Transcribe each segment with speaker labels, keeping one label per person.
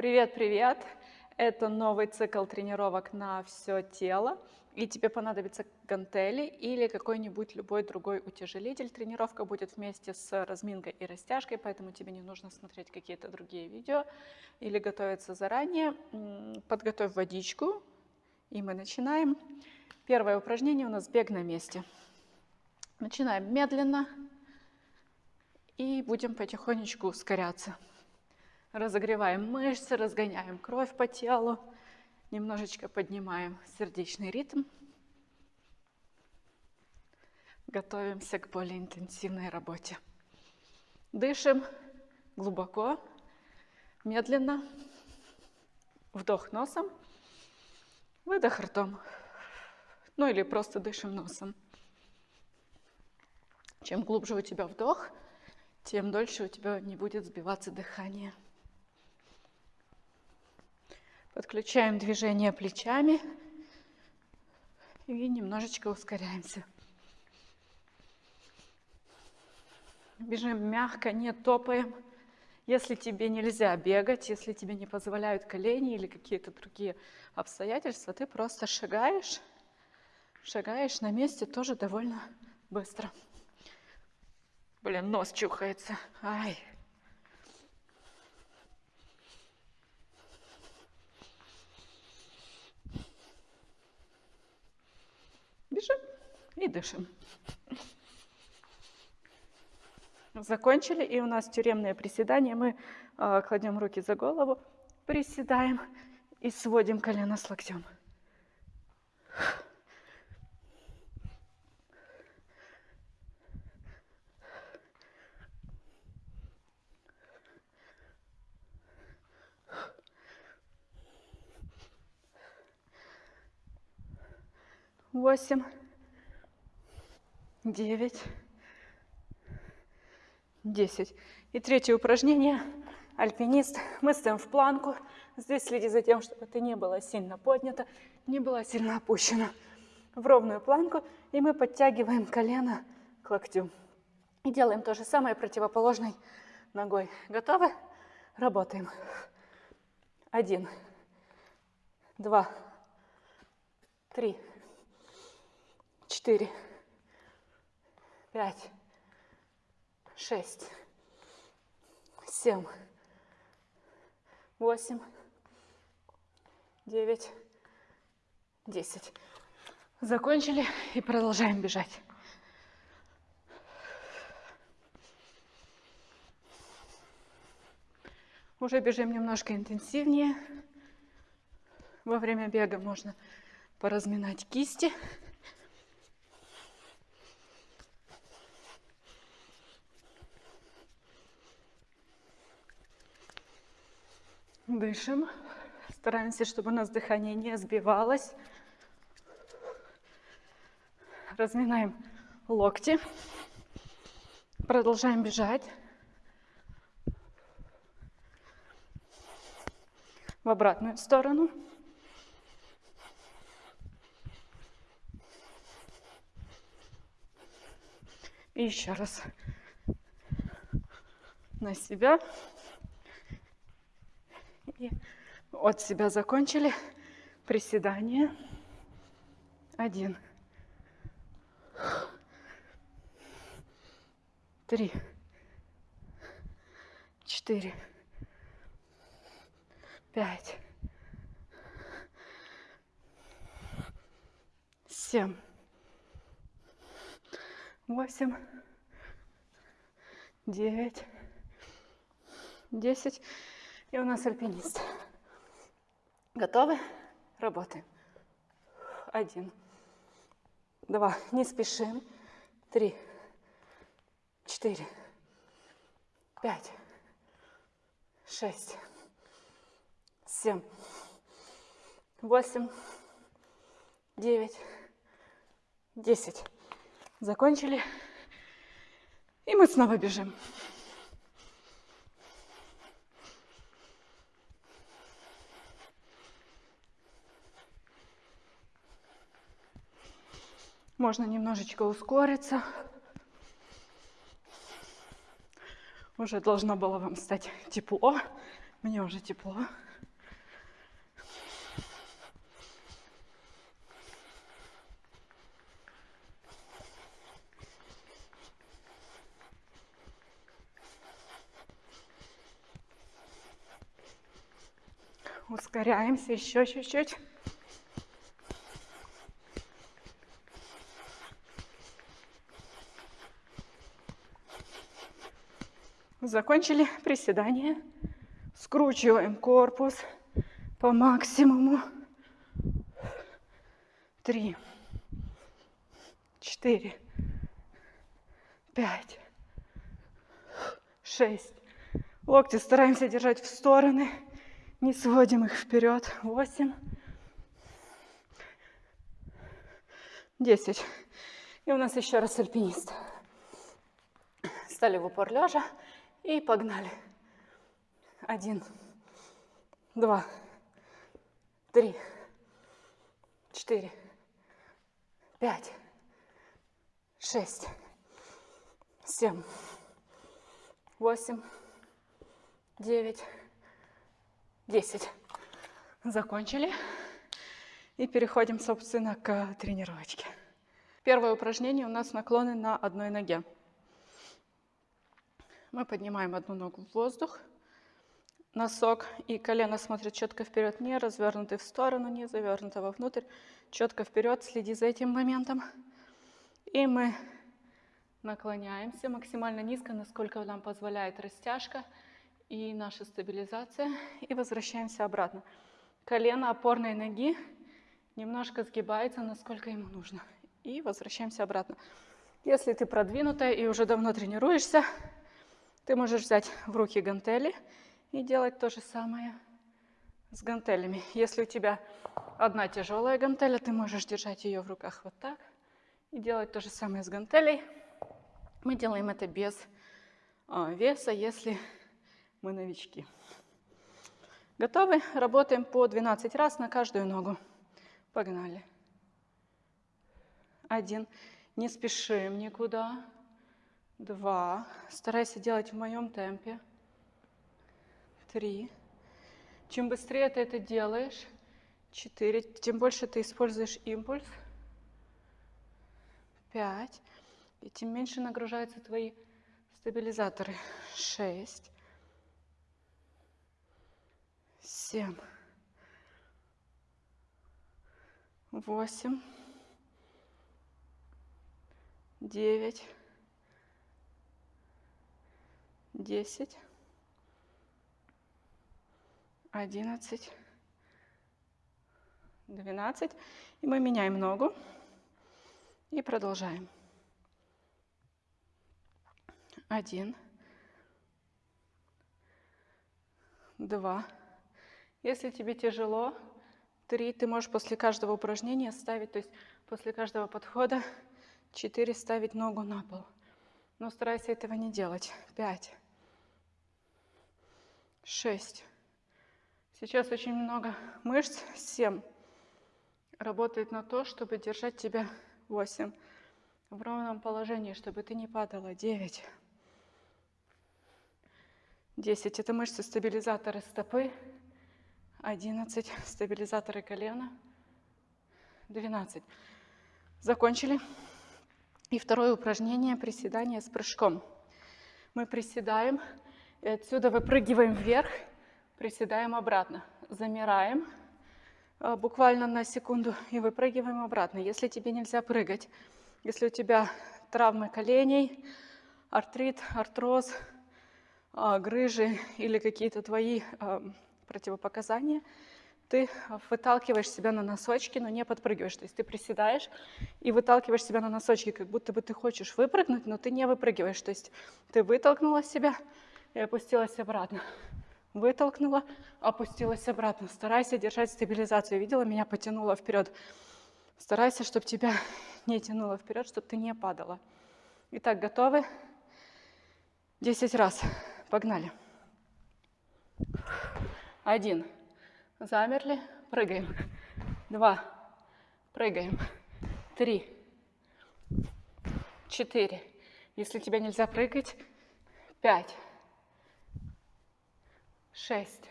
Speaker 1: Привет-привет! Это новый цикл тренировок на все тело. И тебе понадобятся гантели или какой-нибудь любой другой утяжелитель. Тренировка будет вместе с разминкой и растяжкой, поэтому тебе не нужно смотреть какие-то другие видео или готовиться заранее. Подготовь водичку, и мы начинаем. Первое упражнение у нас бег на месте. Начинаем медленно и будем потихонечку ускоряться. Разогреваем мышцы, разгоняем кровь по телу, немножечко поднимаем сердечный ритм. Готовимся к более интенсивной работе. Дышим глубоко, медленно. Вдох носом, выдох ртом. Ну или просто дышим носом. Чем глубже у тебя вдох, тем дольше у тебя не будет сбиваться дыхание. Подключаем движение плечами и немножечко ускоряемся. Бежим мягко, не топаем. Если тебе нельзя бегать, если тебе не позволяют колени или какие-то другие обстоятельства, ты просто шагаешь, шагаешь на месте тоже довольно быстро. Блин, нос чухается. Ай. Бежим и дышим. Закончили, и у нас тюремное приседание. Мы э, кладем руки за голову, приседаем и сводим колено с локтем. восемь, девять, десять. И третье упражнение. Альпинист. Мы стоим в планку. Здесь следи за тем, чтобы ты не была сильно поднята, не была сильно опущена. В ровную планку. И мы подтягиваем колено к локтю. И делаем то же самое противоположной ногой. Готовы? Работаем. Один, два, три, четыре, пять, шесть, семь, восемь, девять, десять. Закончили и продолжаем бежать. Уже бежим немножко интенсивнее. Во время бега можно поразминать кисти. Дышим. Стараемся, чтобы у нас дыхание не сбивалось. Разминаем локти. Продолжаем бежать. В обратную сторону. И еще раз на себя. И от себя закончили. Приседание. Один. Три. Четыре. Пять. Семь. Восемь. Девять. Десять. И у нас альпинист. Готовы? Работаем. Один. Два. Не спешим. Три. Четыре. Пять. Шесть. Семь. Восемь. Девять. Десять. Закончили. И мы снова бежим. Можно немножечко ускориться. Уже должно было вам стать тепло. Мне уже тепло. Ускоряемся еще чуть-чуть. Закончили приседание. Скручиваем корпус по максимуму. Три, четыре, пять, шесть. Локти стараемся держать в стороны. Не сводим их вперед. Восемь. Десять. И у нас еще раз альпинист. Стали в упор лежа и погнали. Один, два, три, четыре, пять, шесть, семь, восемь, девять, десять. Закончили. И переходим, собственно, к тренировочке. Первое упражнение у нас наклоны на одной ноге. Мы поднимаем одну ногу в воздух. Носок и колено смотрят четко вперед, не развернуты в сторону, не завернуты вовнутрь. Четко вперед, следи за этим моментом. И мы наклоняемся максимально низко, насколько нам позволяет растяжка и наша стабилизация. И возвращаемся обратно. Колено опорной ноги немножко сгибается, насколько ему нужно. И возвращаемся обратно. Если ты продвинутая и уже давно тренируешься, ты можешь взять в руки гантели и делать то же самое с гантелями. Если у тебя одна тяжелая гантеля, ты можешь держать ее в руках вот так и делать то же самое с гантелей. Мы делаем это без а, веса, если мы новички. Готовы? Работаем по 12 раз на каждую ногу. Погнали. Один. Не спешим никуда два. Старайся делать в моем темпе. Три. Чем быстрее ты это делаешь, четыре, тем больше ты используешь импульс. Пять. И тем меньше нагружаются твои стабилизаторы. Шесть. Семь. Восемь. Девять десять, одиннадцать, двенадцать. И мы меняем ногу и продолжаем. Один, два. Если тебе тяжело, три. Ты можешь после каждого упражнения ставить, то есть после каждого подхода, четыре ставить ногу на пол. Но старайся этого не делать. Пять шесть. Сейчас очень много мышц, семь. Работает на то, чтобы держать тебя восемь. В ровном положении, чтобы ты не падала. Девять. Десять. Это мышцы стабилизаторы стопы. Одиннадцать. Стабилизаторы колена. Двенадцать. Закончили. И второе упражнение – приседание с прыжком. Мы приседаем и отсюда выпрыгиваем вверх, приседаем обратно, замираем э, буквально на секунду и выпрыгиваем обратно. Если тебе нельзя прыгать, если у тебя травмы коленей, артрит, артроз, э, грыжи или какие-то твои э, противопоказания, ты выталкиваешь себя на носочки, но не подпрыгиваешь. То есть ты приседаешь и выталкиваешь себя на носочки, как будто бы ты хочешь выпрыгнуть, но ты не выпрыгиваешь. То есть ты вытолкнула себя, и опустилась обратно. Вытолкнула, опустилась обратно. Старайся держать стабилизацию. Видела, меня потянуло вперед. Старайся, чтобы тебя не тянуло вперед, чтобы ты не падала. Итак, готовы? Десять раз. Погнали. Один. Замерли. Прыгаем. Два. Прыгаем. Три. Четыре. Если тебе нельзя прыгать, пять шесть,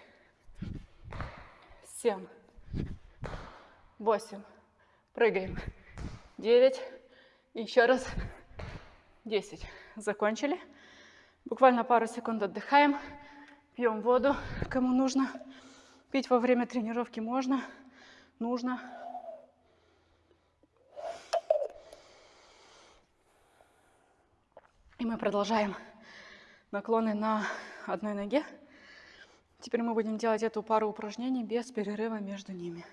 Speaker 1: семь, восемь. Прыгаем. Девять. Еще раз. Десять. Закончили. Буквально пару секунд отдыхаем. Пьем воду, кому нужно. Пить во время тренировки можно, нужно. И мы продолжаем наклоны на одной ноге. Теперь мы будем делать эту пару упражнений без перерыва между ними.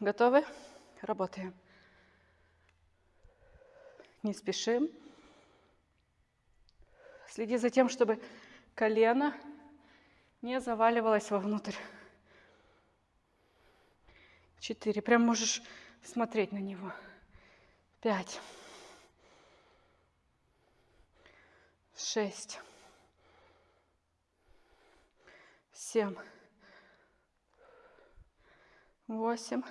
Speaker 1: Готовы? Работаем. Не спешим. Следи за тем, чтобы колено не заваливалось вовнутрь. Четыре. Прям можешь смотреть на него. Пять. Шесть. Семь. Восемь.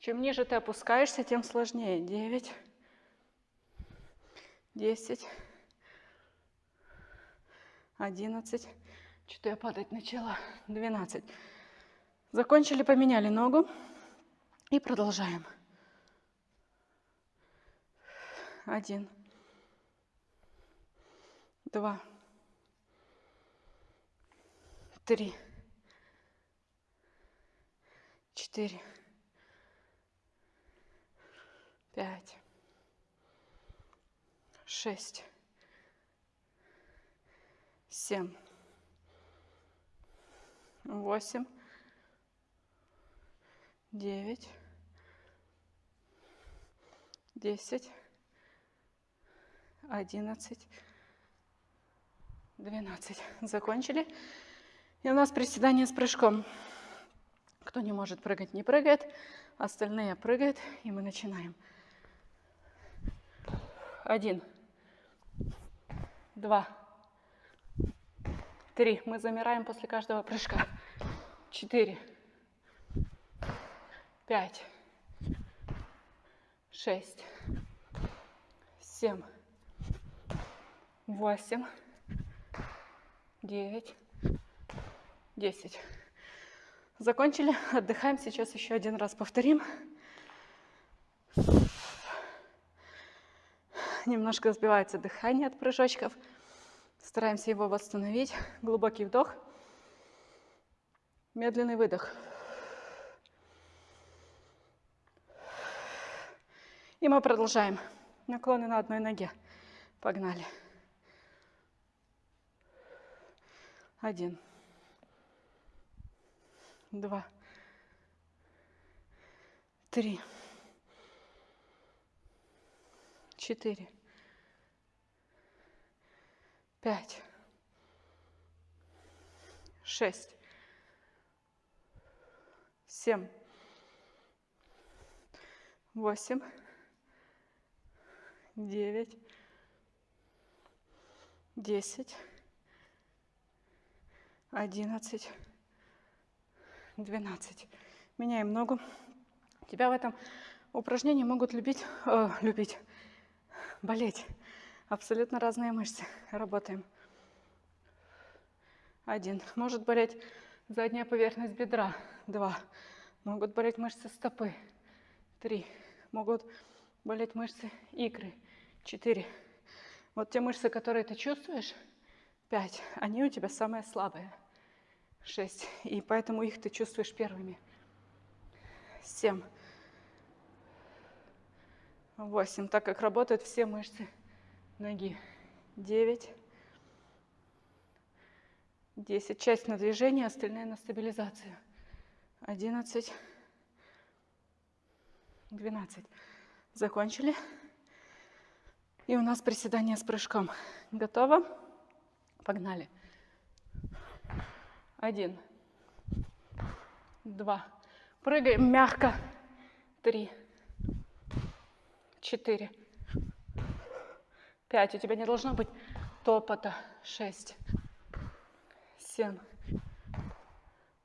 Speaker 1: Чем ниже ты опускаешься, тем сложнее. Девять. Десять одиннадцать. Что-то я падать начала. Двенадцать. Закончили, поменяли ногу. И продолжаем. Один. Два. Три. Четыре. Пять. Шесть семь, восемь, девять, десять, одиннадцать, двенадцать. Закончили. И у нас приседание с прыжком. Кто не может прыгать, не прыгает. Остальные прыгают, и мы начинаем. Один, два, Три. Мы замираем после каждого прыжка. Четыре. Пять. Шесть. Семь. Восемь. Девять. Десять. Закончили. Отдыхаем. Сейчас еще один раз повторим. Немножко сбивается дыхание от прыжочков. Стараемся его восстановить. Глубокий вдох. Медленный выдох. И мы продолжаем. Наклоны на одной ноге. Погнали. Один. Два. Три. Четыре пять, шесть, семь, восемь, девять, десять, одиннадцать, двенадцать. Меняем ногу. Тебя в этом упражнении могут любить, э, любить, болеть. Абсолютно разные мышцы. Работаем. Один. Может болеть задняя поверхность бедра. Два. Могут болеть мышцы стопы. Три. Могут болеть мышцы икры. Четыре. Вот те мышцы, которые ты чувствуешь, пять, они у тебя самые слабые. Шесть. И поэтому их ты чувствуешь первыми. Семь. Восемь. Так как работают все мышцы ноги. 9, 10. Часть на движение, остальные на стабилизацию. 11, 12. Закончили. И у нас приседание с прыжком. Готово? Погнали. Один, два. Прыгаем мягко. Три, четыре, Пять. У тебя не должно быть топота. Шесть. Семь.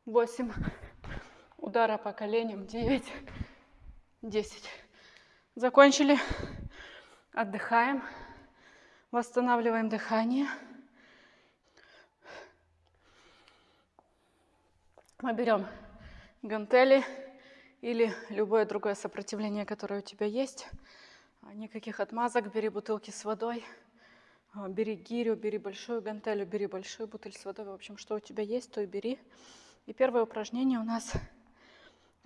Speaker 1: Восемь. Удара по коленям. Девять. Десять. Закончили. Отдыхаем. Восстанавливаем дыхание. Мы берем гантели или любое другое сопротивление, которое у тебя есть. Никаких отмазок, бери бутылки с водой. А, бери гирю, бери большую гантелю, бери большую бутыль с водой. В общем, что у тебя есть, то и бери. И первое упражнение у нас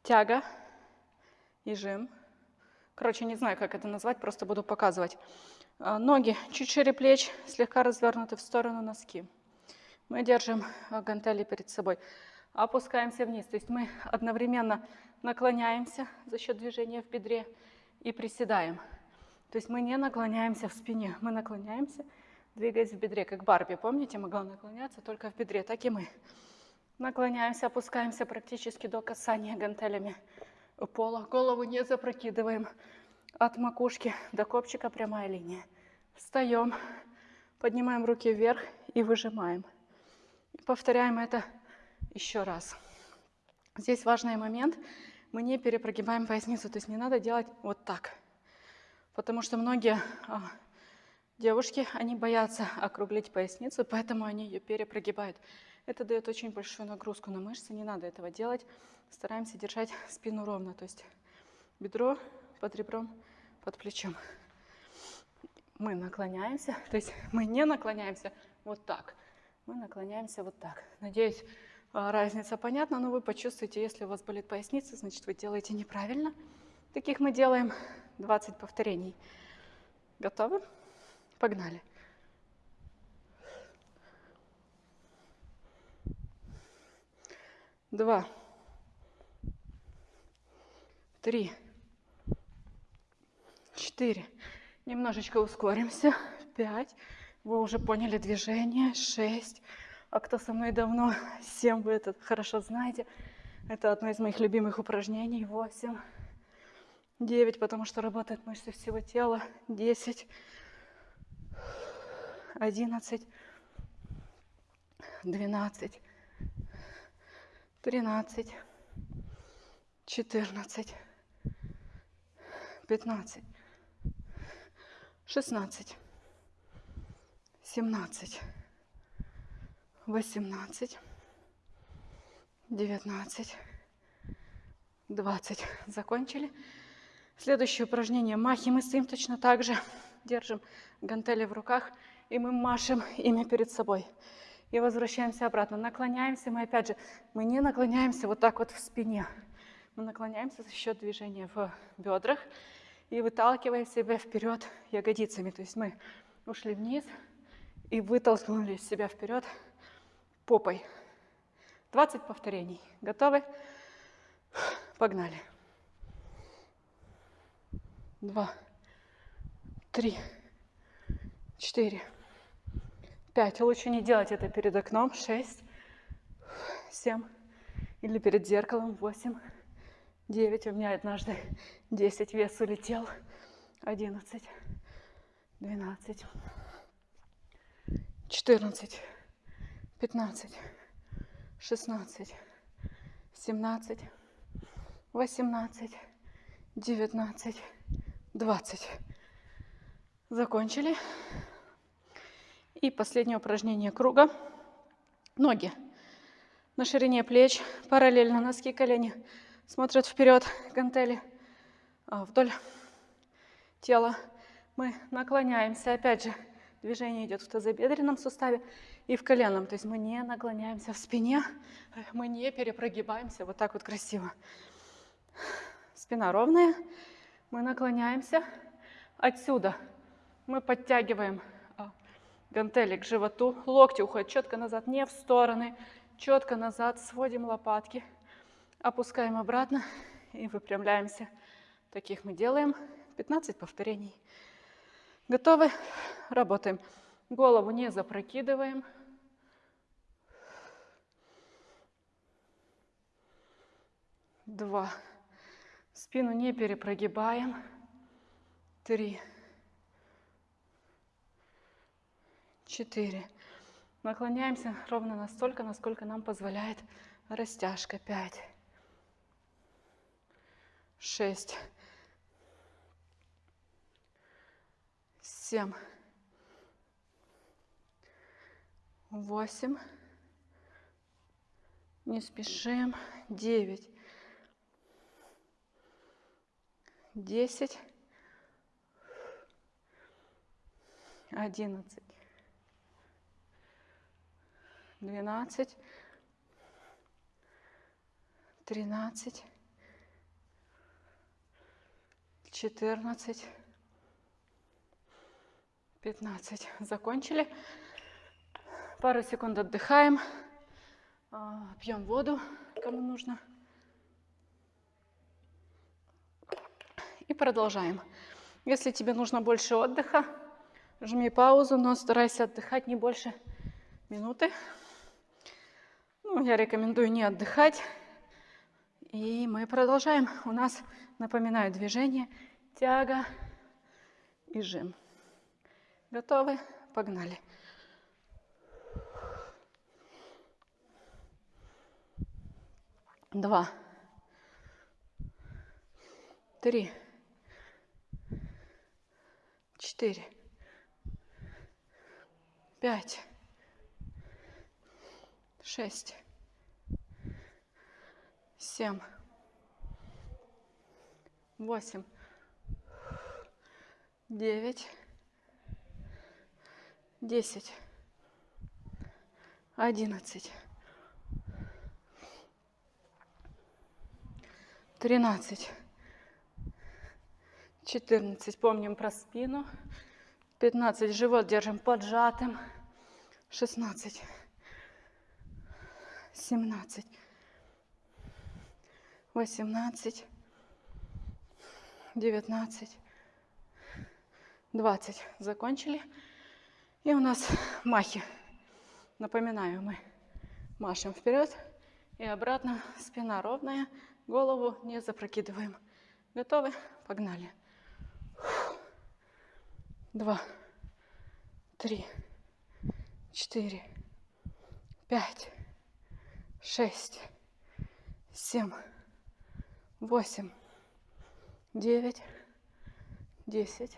Speaker 1: тяга и жим. Короче, не знаю, как это назвать, просто буду показывать. А, ноги чуть шире плеч, слегка развернуты в сторону носки. Мы держим а, гантели перед собой. Опускаемся вниз. То есть мы одновременно наклоняемся за счет движения в бедре и приседаем. То есть мы не наклоняемся в спине, мы наклоняемся, двигаясь в бедре, как Барби. Помните, могла наклоняться только в бедре, так и мы. Наклоняемся, опускаемся практически до касания гантелями пола. Голову не запрокидываем. От макушки до копчика прямая линия. Встаем, поднимаем руки вверх и выжимаем. Повторяем это еще раз. Здесь важный момент. Мы не перепрогибаем поясницу, то есть не надо делать вот так. Потому что многие а, девушки, они боятся округлить поясницу, поэтому они ее перепрогибают. Это дает очень большую нагрузку на мышцы, не надо этого делать. Стараемся держать спину ровно, то есть бедро под ребром, под плечом. Мы наклоняемся, то есть мы не наклоняемся вот так, мы наклоняемся вот так. Надеюсь, разница понятна, но вы почувствуете, если у вас болит поясница, значит вы делаете неправильно. Таких мы делаем 20 повторений. Готовы? Погнали. Два. Три. Четыре. Немножечко ускоримся. Пять. Вы уже поняли движение. Шесть. А кто со мной давно, семь вы это хорошо знаете. Это одно из моих любимых упражнений. Восемь. Девять, потому что работают мышцы всего тела. Десять. Одиннадцать. Двенадцать. Тринадцать. Четырнадцать. Пятнадцать. Шестнадцать. Семнадцать восемнадцать, девятнадцать, двадцать. Закончили. Следующее упражнение. Махи мы стоим точно так же. Держим гантели в руках и мы машем ими перед собой. И возвращаемся обратно. Наклоняемся мы опять же, мы не наклоняемся вот так вот в спине. Мы наклоняемся за счет движения в бедрах и выталкиваем себя вперед ягодицами. То есть мы ушли вниз и вытолкнули себя вперед попой. 20 повторений. Готовы? Погнали. Два, три, четыре, пять. Лучше не делать это перед окном. Шесть, семь. Или перед зеркалом. Восемь, девять. У меня однажды десять вес улетел. Одиннадцать, двенадцать, четырнадцать. 15, 16, 17, 18, 19, 20. Закончили. И последнее упражнение круга. Ноги на ширине плеч, параллельно носки, колени смотрят вперед, гантели а, вдоль тела. Мы наклоняемся, опять же, движение идет в тазобедренном суставе и в коленном. То есть мы не наклоняемся в спине, мы не перепрогибаемся вот так вот красиво. Спина ровная, мы наклоняемся. Отсюда мы подтягиваем а, гантели к животу, локти уходят четко назад, не в стороны, четко назад, сводим лопатки, опускаем обратно и выпрямляемся. Таких мы делаем 15 повторений. Готовы? Работаем. Голову не запрокидываем. Два. Спину не перепрогибаем. Три. Четыре. Наклоняемся ровно настолько, насколько нам позволяет растяжка. Пять. Шесть. Семь. восемь, не спешим, девять, десять, одиннадцать, двенадцать, тринадцать, четырнадцать, пятнадцать. Закончили. Пару секунд отдыхаем. А, пьем воду, кому нужно. И продолжаем. Если тебе нужно больше отдыха, жми паузу, но старайся отдыхать не больше минуты. Ну, я рекомендую не отдыхать. И мы продолжаем. У нас, напоминаю, движение, тяга и жим. Готовы? Погнали. Два. Три. Четыре. Пять шесть, семь, восемь, девять, десять, одиннадцать, тринадцать, четырнадцать. Помним про спину. Пятнадцать. Живот держим поджатым. Шестнадцать семнадцать, восемнадцать, девятнадцать, двадцать. Закончили. И у нас махи. Напоминаю, мы машем вперед и обратно. Спина ровная, голову не запрокидываем. Готовы? Погнали. Два, три, четыре, пять, шесть, семь, восемь, девять, десять,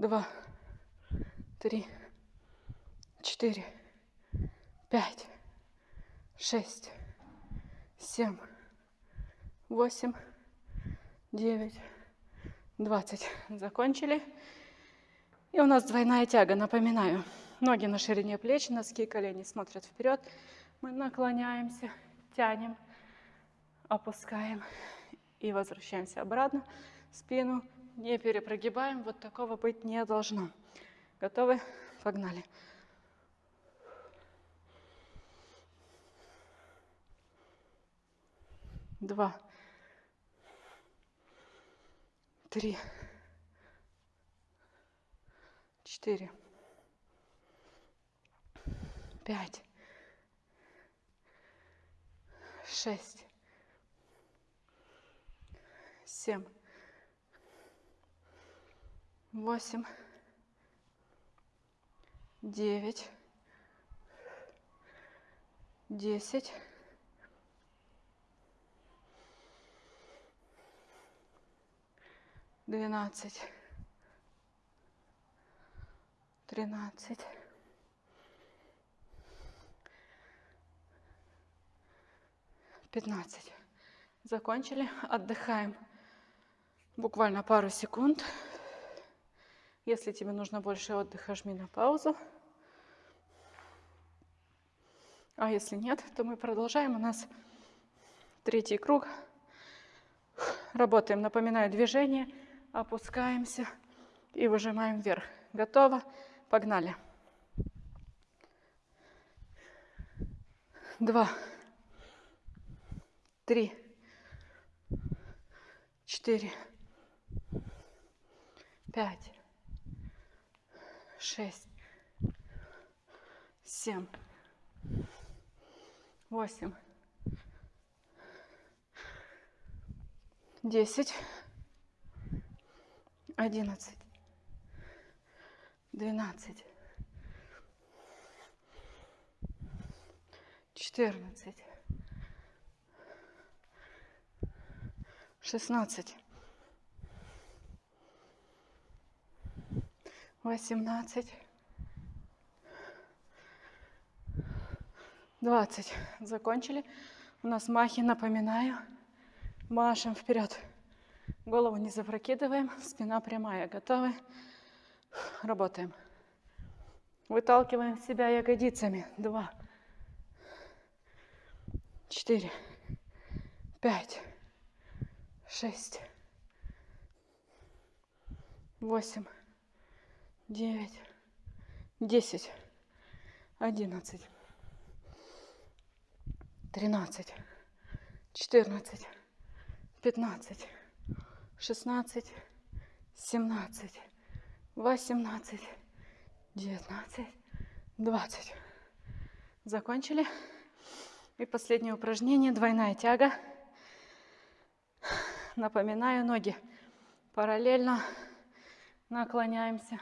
Speaker 1: два, три, четыре, пять, шесть, семь, восемь, девять, двадцать. Закончили. И у нас двойная тяга, напоминаю. Ноги на ширине плеч, носки, колени смотрят вперед. Мы наклоняемся, тянем, опускаем и возвращаемся обратно. Спину не перепрогибаем, вот такого быть не должно. Готовы? Погнали. Два. Три. Четыре пять, шесть, семь, восемь, девять, десять, двенадцать, тринадцать. 15. Закончили. Отдыхаем буквально пару секунд. Если тебе нужно больше отдыха, жми на паузу. А если нет, то мы продолжаем. У нас третий круг. Работаем. Напоминаю, движение. Опускаемся и выжимаем вверх. Готово? Погнали. Два три, четыре, пять, шесть, семь, восемь, десять, одиннадцать, двенадцать, четырнадцать, шестнадцать, восемнадцать, двадцать. Закончили. У нас махи, напоминаю. Машем вперед. Голову не запрокидываем, спина прямая. Готовы? Работаем. Выталкиваем себя ягодицами. Два, четыре, пять, шесть, восемь, девять, десять, одиннадцать, тринадцать, четырнадцать, пятнадцать, шестнадцать, семнадцать, восемнадцать, девятнадцать, двадцать. Закончили. И последнее упражнение, двойная тяга. Напоминаю, ноги параллельно наклоняемся,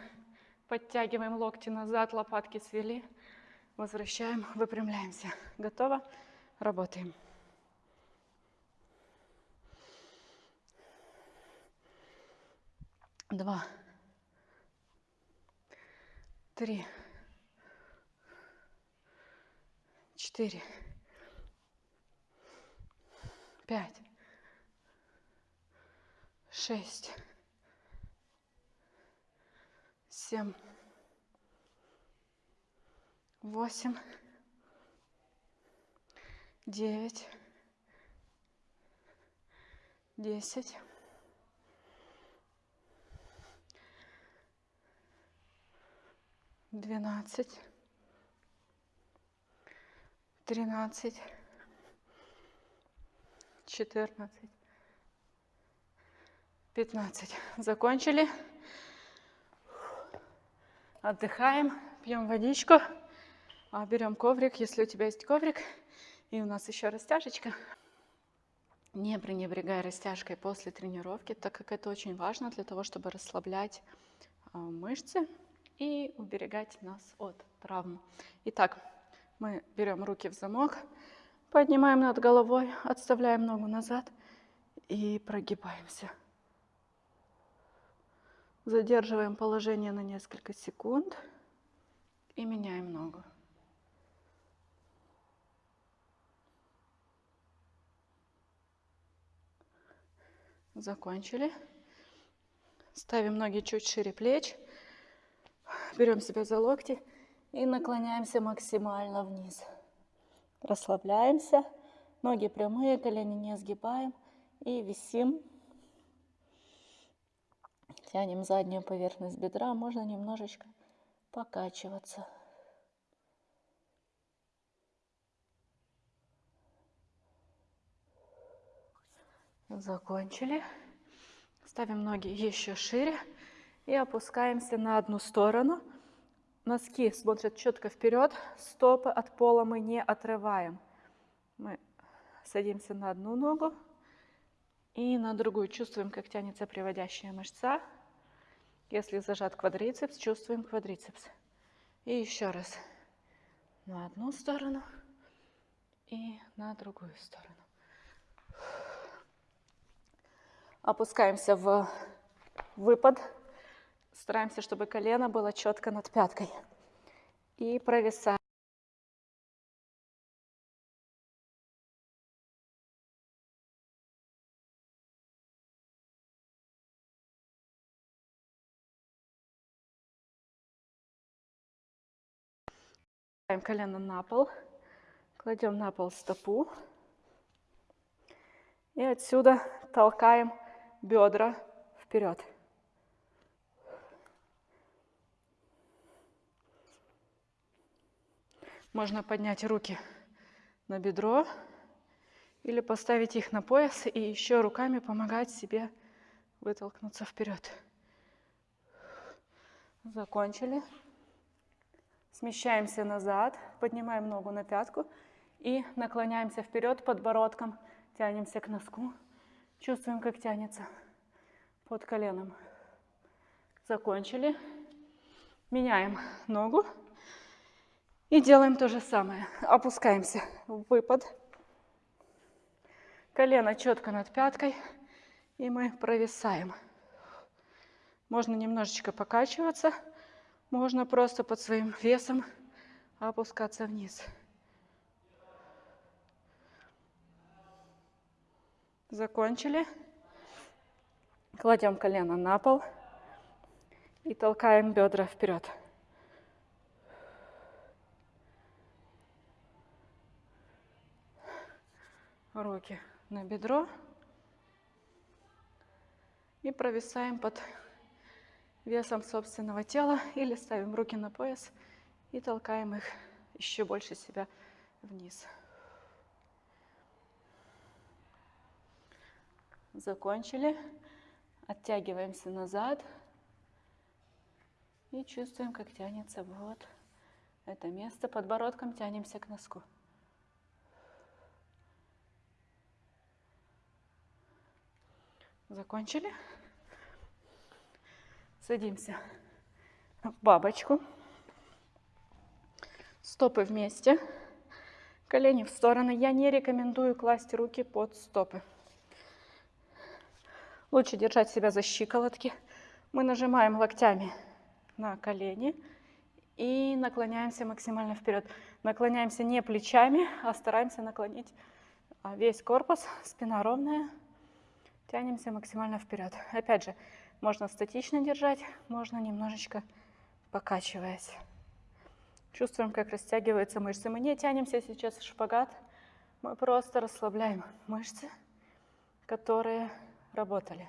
Speaker 1: подтягиваем локти назад, лопатки свели, возвращаем, выпрямляемся. Готово? Работаем. Два, три, четыре, пять, шесть, семь, восемь, девять, десять, двенадцать, тринадцать, четырнадцать, пятнадцать. Закончили. Отдыхаем, пьем водичку, а, берем коврик, если у тебя есть коврик. И у нас еще растяжечка. Не пренебрегай растяжкой после тренировки, так как это очень важно для того, чтобы расслаблять а, мышцы и уберегать нас от травм. Итак, мы берем руки в замок, поднимаем над головой, отставляем ногу назад и прогибаемся. Задерживаем положение на несколько секунд и меняем ногу. Закончили. Ставим ноги чуть шире плеч. Берем себя за локти и наклоняемся максимально вниз. Расслабляемся. Ноги прямые, колени не сгибаем. И висим. Тянем заднюю поверхность бедра. Можно немножечко покачиваться. Закончили. Ставим ноги еще шире и опускаемся на одну сторону. Носки смотрят четко вперед, стопы от пола мы не отрываем. Мы садимся на одну ногу и на другую. Чувствуем, как тянется приводящая мышца. Если зажат квадрицепс, чувствуем квадрицепс. И еще раз на одну сторону и на другую сторону. Опускаемся в выпад. Стараемся, чтобы колено было четко над пяткой. И провисаем. Ставим колено на пол, кладем на пол стопу и отсюда толкаем бедра вперед. Можно поднять руки на бедро или поставить их на пояс и еще руками помогать себе вытолкнуться вперед. Закончили. Смещаемся назад, поднимаем ногу на пятку и наклоняемся вперед подбородком, тянемся к носку. Чувствуем, как тянется под коленом. Закончили. Меняем ногу. И делаем то же самое. Опускаемся в выпад. Колено четко над пяткой. И мы провисаем. Можно немножечко покачиваться можно просто под своим весом опускаться вниз. Закончили. Кладем колено на пол и толкаем бедра вперед. Руки на бедро и провисаем под весом собственного тела или ставим руки на пояс и толкаем их еще больше себя вниз. Закончили. Оттягиваемся назад. И чувствуем, как тянется вот это место. Подбородком тянемся к носку. Закончили. Садимся в бабочку. Стопы вместе. Колени в стороны. Я не рекомендую класть руки под стопы. Лучше держать себя за щиколотки. Мы нажимаем локтями на колени и наклоняемся максимально вперед. Наклоняемся не плечами, а стараемся наклонить а, весь корпус, спина ровная. Тянемся максимально вперед. Опять же, можно статично держать, можно немножечко покачиваясь. Чувствуем, как растягиваются мышцы. Мы не тянемся сейчас в шпагат, мы просто расслабляем мышцы, которые работали.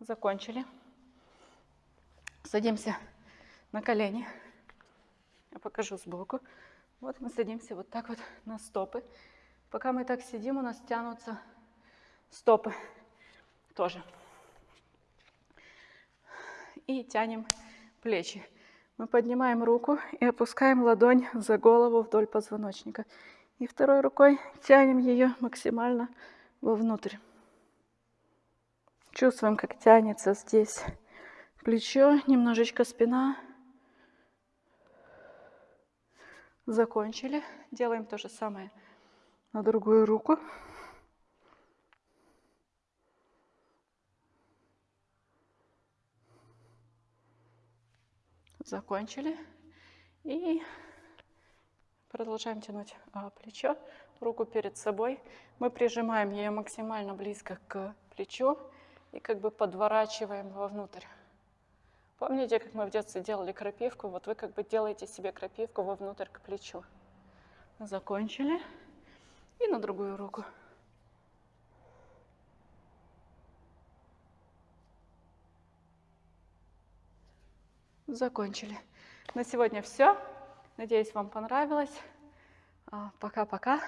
Speaker 1: Закончили. Садимся на колени. Я покажу сбоку. Вот мы садимся вот так вот на стопы. Пока мы так сидим, у нас тянутся стопы тоже. И тянем плечи. Мы поднимаем руку и опускаем ладонь за голову вдоль позвоночника. И второй рукой тянем ее максимально вовнутрь. Чувствуем, как тянется здесь плечо, немножечко спина. Закончили. Делаем то же самое на другую руку. Закончили. И продолжаем тянуть а, плечо, руку перед собой. Мы прижимаем ее максимально близко к плечу и как бы подворачиваем вовнутрь. Помните, как мы в детстве делали крапивку? Вот вы как бы делаете себе крапивку вовнутрь к плечу. Закончили. И на другую руку. Закончили. На сегодня все. Надеюсь, вам понравилось. А, пока-пока.